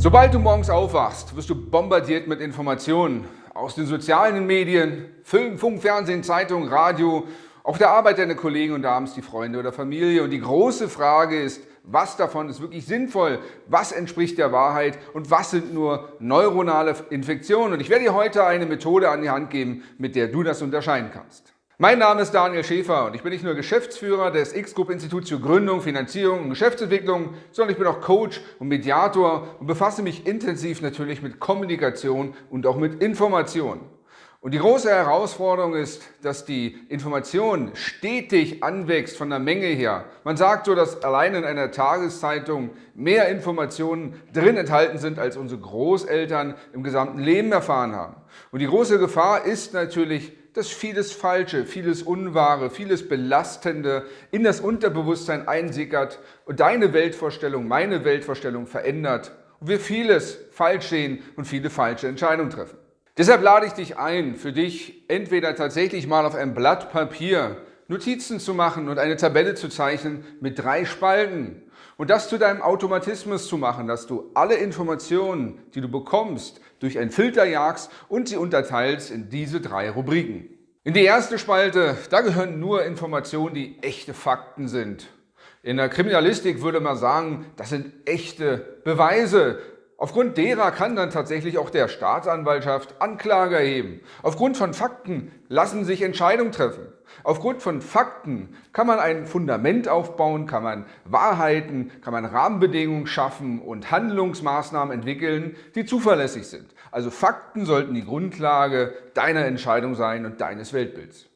Sobald du morgens aufwachst, wirst du bombardiert mit Informationen aus den sozialen Medien, Film, Funk, Fernsehen, Zeitung, Radio, auf der Arbeit deine Kollegen und abends die Freunde oder Familie. Und die große Frage ist, was davon ist wirklich sinnvoll, was entspricht der Wahrheit und was sind nur neuronale Infektionen. Und ich werde dir heute eine Methode an die Hand geben, mit der du das unterscheiden kannst. Mein Name ist Daniel Schäfer und ich bin nicht nur Geschäftsführer des X-Group Instituts für Gründung, Finanzierung und Geschäftsentwicklung, sondern ich bin auch Coach und Mediator und befasse mich intensiv natürlich mit Kommunikation und auch mit Information. Und die große Herausforderung ist, dass die Information stetig anwächst von der Menge her. Man sagt so, dass allein in einer Tageszeitung mehr Informationen drin enthalten sind, als unsere Großeltern im gesamten Leben erfahren haben. Und die große Gefahr ist natürlich, dass vieles Falsche, vieles Unwahre, vieles Belastende in das Unterbewusstsein einsickert und deine Weltvorstellung, meine Weltvorstellung verändert und wir vieles falsch sehen und viele falsche Entscheidungen treffen. Deshalb lade ich dich ein, für dich entweder tatsächlich mal auf ein Blatt Papier Notizen zu machen und eine Tabelle zu zeichnen mit drei Spalten und das zu deinem Automatismus zu machen, dass du alle Informationen, die du bekommst, durch einen Filter jagst und sie unterteilst in diese drei Rubriken. In die erste Spalte, da gehören nur Informationen, die echte Fakten sind. In der Kriminalistik würde man sagen, das sind echte Beweise. Aufgrund derer kann dann tatsächlich auch der Staatsanwaltschaft Anklage erheben. Aufgrund von Fakten lassen sich Entscheidungen treffen. Aufgrund von Fakten kann man ein Fundament aufbauen, kann man Wahrheiten, kann man Rahmenbedingungen schaffen und Handlungsmaßnahmen entwickeln, die zuverlässig sind. Also Fakten sollten die Grundlage deiner Entscheidung sein und deines Weltbilds.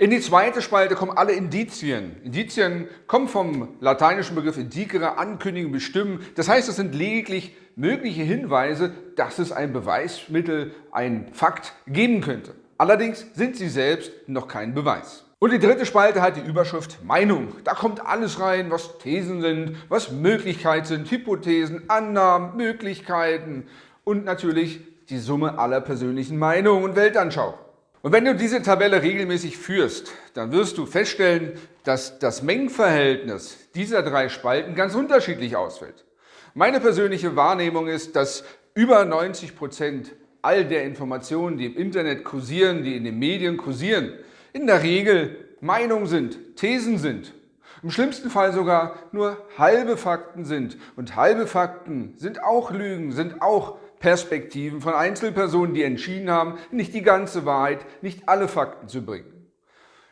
In die zweite Spalte kommen alle Indizien. Indizien kommen vom lateinischen Begriff indicere, ankündigen, bestimmen. Das heißt, es sind lediglich mögliche Hinweise, dass es ein Beweismittel, ein Fakt geben könnte. Allerdings sind sie selbst noch kein Beweis. Und die dritte Spalte hat die Überschrift Meinung. Da kommt alles rein, was Thesen sind, was Möglichkeiten sind, Hypothesen, Annahmen, Möglichkeiten und natürlich die Summe aller persönlichen Meinungen und Weltanschauungen. Und wenn du diese Tabelle regelmäßig führst, dann wirst du feststellen, dass das Mengenverhältnis dieser drei Spalten ganz unterschiedlich ausfällt. Meine persönliche Wahrnehmung ist, dass über 90 Prozent all der Informationen, die im Internet kursieren, die in den Medien kursieren, in der Regel Meinungen sind, Thesen sind. Im schlimmsten Fall sogar nur halbe Fakten sind. Und halbe Fakten sind auch Lügen, sind auch Perspektiven von Einzelpersonen, die entschieden haben, nicht die ganze Wahrheit, nicht alle Fakten zu bringen.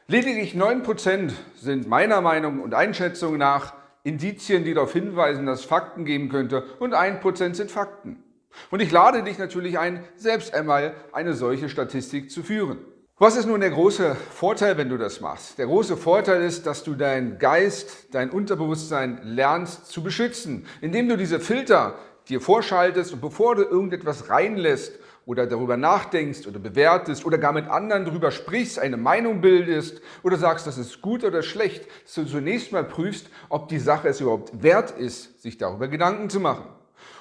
Lediglich 9% sind meiner Meinung und Einschätzung nach Indizien, die darauf hinweisen, dass es Fakten geben könnte und 1% sind Fakten. Und ich lade dich natürlich ein, selbst einmal eine solche Statistik zu führen. Was ist nun der große Vorteil, wenn du das machst? Der große Vorteil ist, dass du deinen Geist, dein Unterbewusstsein lernst zu beschützen, indem du diese Filter, dir vorschaltest und bevor du irgendetwas reinlässt oder darüber nachdenkst oder bewertest oder gar mit anderen darüber sprichst, eine Meinung bildest oder sagst, das ist gut oder schlecht, dass du zunächst mal prüfst, ob die Sache es überhaupt wert ist, sich darüber Gedanken zu machen.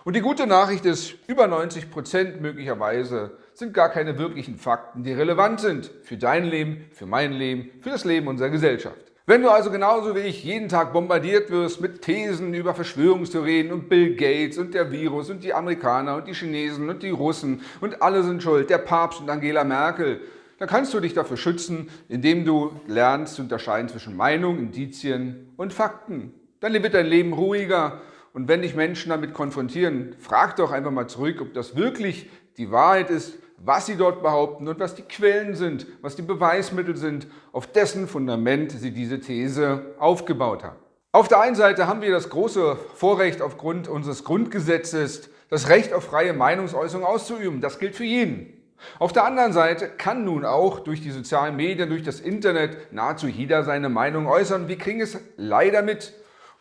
Und die gute Nachricht ist, über 90 Prozent möglicherweise sind gar keine wirklichen Fakten, die relevant sind für dein Leben, für mein Leben, für das Leben unserer Gesellschaft. Wenn du also genauso wie ich jeden Tag bombardiert wirst mit Thesen über Verschwörungstheorien und Bill Gates und der Virus und die Amerikaner und die Chinesen und die Russen und alle sind schuld, der Papst und Angela Merkel, dann kannst du dich dafür schützen, indem du lernst zu unterscheiden zwischen Meinung, Indizien und Fakten. Dann wird dein Leben ruhiger und wenn dich Menschen damit konfrontieren, frag doch einfach mal zurück, ob das wirklich die Wahrheit ist was sie dort behaupten und was die Quellen sind, was die Beweismittel sind, auf dessen Fundament sie diese These aufgebaut haben. Auf der einen Seite haben wir das große Vorrecht aufgrund unseres Grundgesetzes, das Recht auf freie Meinungsäußerung auszuüben. Das gilt für jeden. Auf der anderen Seite kann nun auch durch die sozialen Medien, durch das Internet nahezu jeder seine Meinung äußern. Wir kriegen es leider mit.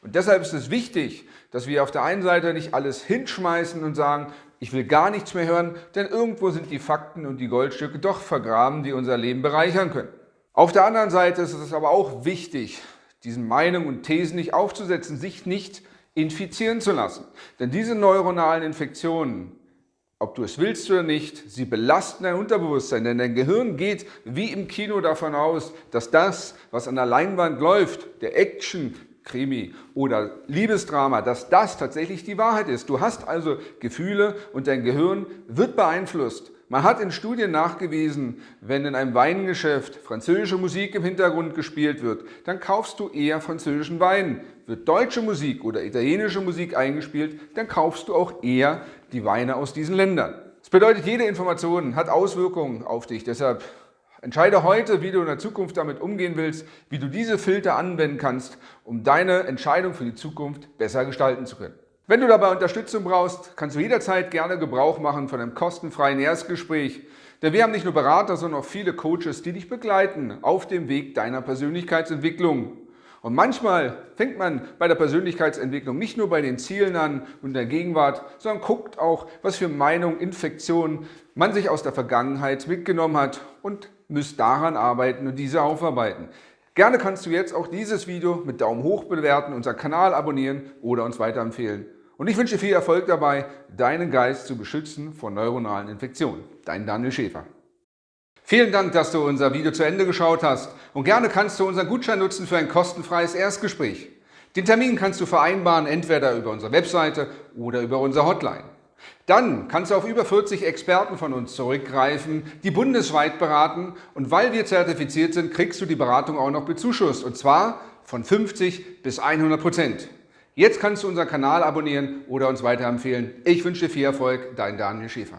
Und deshalb ist es wichtig, dass wir auf der einen Seite nicht alles hinschmeißen und sagen, ich will gar nichts mehr hören, denn irgendwo sind die Fakten und die Goldstücke doch vergraben, die unser Leben bereichern können. Auf der anderen Seite ist es aber auch wichtig, diesen Meinungen und Thesen nicht aufzusetzen, sich nicht infizieren zu lassen. Denn diese neuronalen Infektionen, ob du es willst oder nicht, sie belasten dein Unterbewusstsein, denn dein Gehirn geht wie im Kino davon aus, dass das, was an der Leinwand läuft, der Action, Krimi oder Liebesdrama, dass das tatsächlich die Wahrheit ist. Du hast also Gefühle und dein Gehirn wird beeinflusst. Man hat in Studien nachgewiesen, wenn in einem Weingeschäft französische Musik im Hintergrund gespielt wird, dann kaufst du eher französischen Wein. Wird deutsche Musik oder italienische Musik eingespielt, dann kaufst du auch eher die Weine aus diesen Ländern. Das bedeutet, jede Information hat Auswirkungen auf dich. Deshalb Entscheide heute, wie du in der Zukunft damit umgehen willst, wie du diese Filter anwenden kannst, um deine Entscheidung für die Zukunft besser gestalten zu können. Wenn du dabei Unterstützung brauchst, kannst du jederzeit gerne Gebrauch machen von einem kostenfreien Erstgespräch. Denn wir haben nicht nur Berater, sondern auch viele Coaches, die dich begleiten auf dem Weg deiner Persönlichkeitsentwicklung. Und manchmal fängt man bei der Persönlichkeitsentwicklung nicht nur bei den Zielen an und der Gegenwart, sondern guckt auch, was für Meinungen, Infektionen man sich aus der Vergangenheit mitgenommen hat und müsst daran arbeiten und diese aufarbeiten. Gerne kannst du jetzt auch dieses Video mit Daumen hoch bewerten, unseren Kanal abonnieren oder uns weiterempfehlen. Und ich wünsche viel Erfolg dabei, deinen Geist zu beschützen vor neuronalen Infektionen. Dein Daniel Schäfer. Vielen Dank, dass du unser Video zu Ende geschaut hast und gerne kannst du unseren Gutschein nutzen für ein kostenfreies Erstgespräch. Den Termin kannst du vereinbaren, entweder über unsere Webseite oder über unsere Hotline. Dann kannst du auf über 40 Experten von uns zurückgreifen, die bundesweit beraten und weil wir zertifiziert sind, kriegst du die Beratung auch noch bezuschusst und zwar von 50 bis 100 Prozent. Jetzt kannst du unseren Kanal abonnieren oder uns weiterempfehlen. Ich wünsche dir viel Erfolg, dein Daniel Schäfer.